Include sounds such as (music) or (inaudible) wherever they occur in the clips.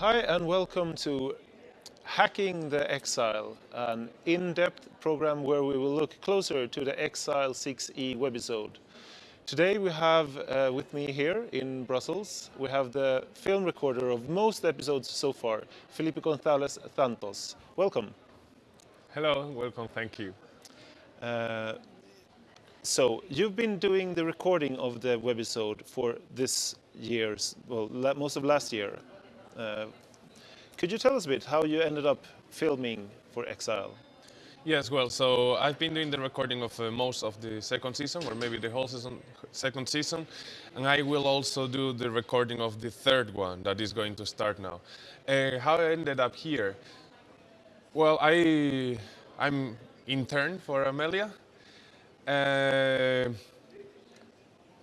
Hi and welcome to Hacking the Exile, an in-depth program where we will look closer to the Exile 6e webisode. Today we have uh, with me here in Brussels, we have the film recorder of most episodes so far, Felipe Gonzalez Santos. Welcome. Hello, welcome, thank you. Uh, so you've been doing the recording of the webisode for this year's, well, most of last year. Uh, could you tell us a bit how you ended up filming for Exile? Yes, well, so I've been doing the recording of uh, most of the second season, or maybe the whole season, second season, and I will also do the recording of the third one that is going to start now. Uh, how I ended up here? Well, I I'm intern for Amelia, uh,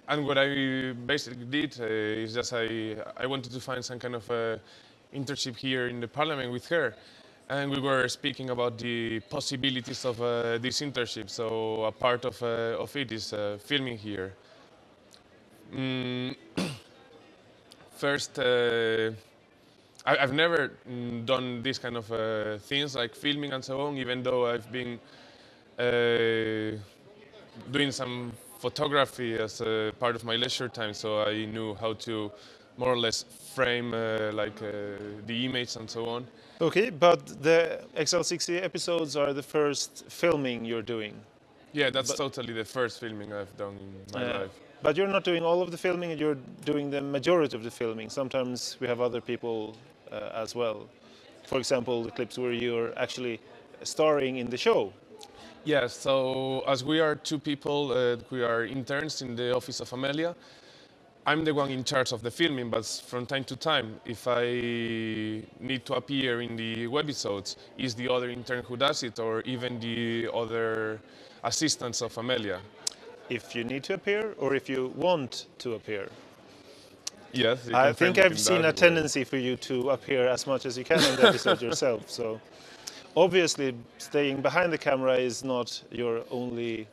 and what I basically did uh, is just I, I wanted to find some kind of uh, internship here in the parliament with her. And we were speaking about the possibilities of uh, this internship. So a part of, uh, of it is uh, filming here. Mm. (coughs) First, uh, I, have never mm, done this kind of things like filming and so on, even though I've been doing some photography as a part of my leisure time, so I knew how to more or less frame uh, like uh, the image and so on. Okay, but the Exile 6e episodes are the first filming you're doing. Yeah, that's but, totally the first filming I've done in my uh, life. But you're not doing all of the filming, you're doing the majority of the filming. Sometimes we have other people uh, as well. For example, the clips where you're actually starring in the show. Yes, so as we are two people, uh, we are interns in the office of Amelia. I'm the one in charge of the filming, but from time to time, if I need to appear in the webisodes, is the other intern who does it, or even the other assistants of Amelia. If you need to appear, or if you want to appear? Yes, I think I've seen a tendency for you to appear as much as you can in the episode yourself. So (laughs) obviously staying behind the camera is not your only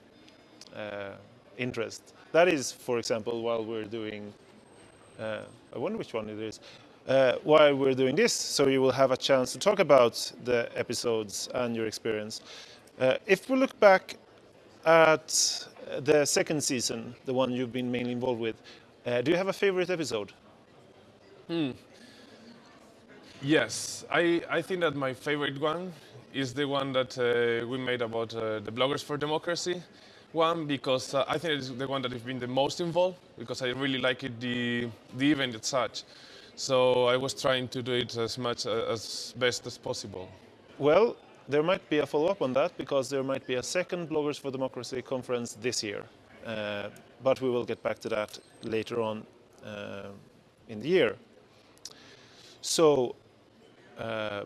uh, interest. That is, for example, while we're doing, uh, I wonder which one it is, uh, while we're doing this, so you will have a chance to talk about the episodes and your experience. Uh, if we look back at the second season, the one you've been mainly involved with, uh, do you have a favorite episode? Hmm. Yes, I, I think that my favorite one is the one that uh, we made about uh, the Bloggers for Democracy. One, because uh, I think it's the one that has been the most involved, because I really like it, the, the event as such. So I was trying to do it as much uh, as best as possible. Well, there might be a follow-up on that, because there might be a second Bloggers for Democracy conference this year. Uh, but we will get back to that later on uh, in the year. So, uh,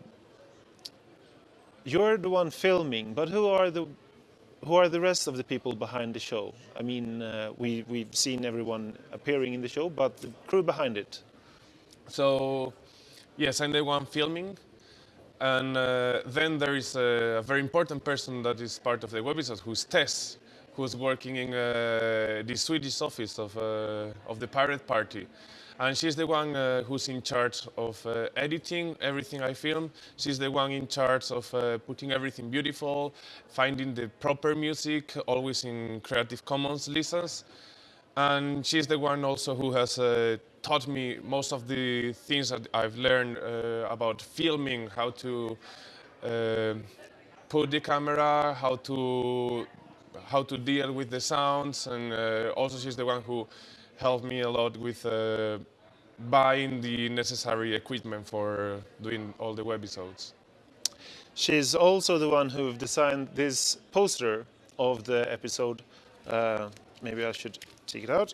you're the one filming, but who are the who are the rest of the people behind the show? I mean, uh, we we've seen everyone appearing in the show, but the crew behind it. So, yes, I'm the one filming, and uh, then there is a, very important person that is part of the webisode, who's Tess, who's working in uh, the Swedish office of uh, of the Pirate Party. And she's the one uh, who's in charge of uh, editing everything I film. She's the one in charge of uh, putting everything beautiful, finding the proper music, always in Creative Commons license. And she's the one also who has uh, taught me most of the things that I've learned uh, about filming, how to uh, put the camera, how to how to deal with the sounds, and also she's the one who helped me a lot with uh, buying the necessary equipment for doing all the webisodes. She's also the one who designed this poster of the episode. Uh, maybe I should take it out.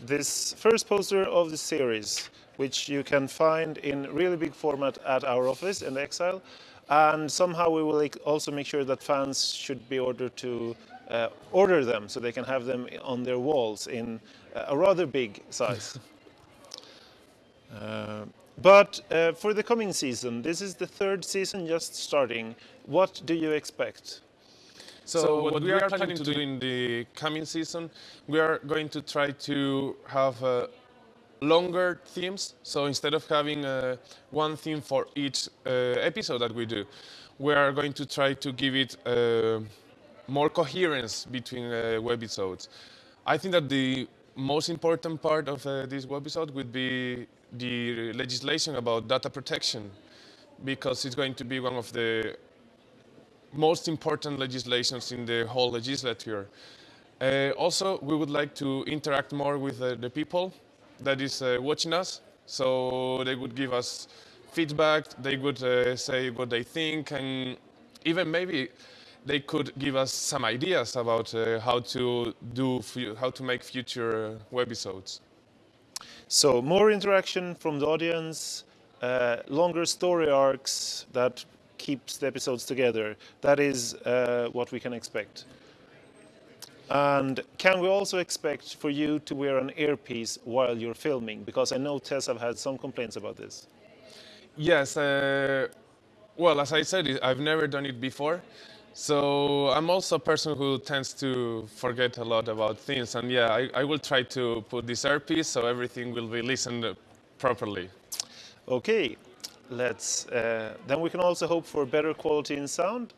This first poster of the series, which you can find in really big format at our office in Exile. And somehow we will also make sure that fans should be ordered to uh, order them so they can have them on their walls in a rather big size. (laughs) uh, but uh, for the coming season, this is the third season just starting. What do you expect? So, so what, what, we are planning to do in the coming season, we are going to try to have uh, longer themes. So instead of having uh, one theme for each uh, episode that we do, we are going to try to give it uh, more coherence between uh, webisodes. I think that the most important part of uh, this webisode would be the legislation about data protection, because it's going to be one of the most important legislations in the whole legislature. Uh, also, we would like to interact more with uh, the people that is uh, watching us. So they would give us feedback, they would uh, say what they think, and even maybe they could give us some ideas about uh, how to do, how to make future webisodes. So more interaction from the audience, uh, longer story arcs that keeps the episodes together. That is uh, what we can expect. And can we also expect for you to wear an earpiece while you're filming? Because I know Tess have had some complaints about this. Yes. Uh, well, as I said, I've never done it before. So I'm also a person who tends to forget a lot about things. And yeah, I, I will try to put this earpiece so everything will be listened properly. Okay, let's, uh, then we can also hope for better quality in sound.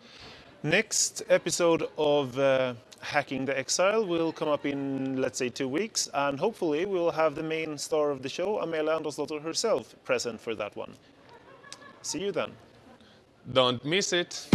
Next episode of uh, Hacking the Exile will come up in, let's say, two weeks, and hopefully we'll have the main star of the show, Amelia Andersdotter herself, present for that one. See you then. Don't miss it.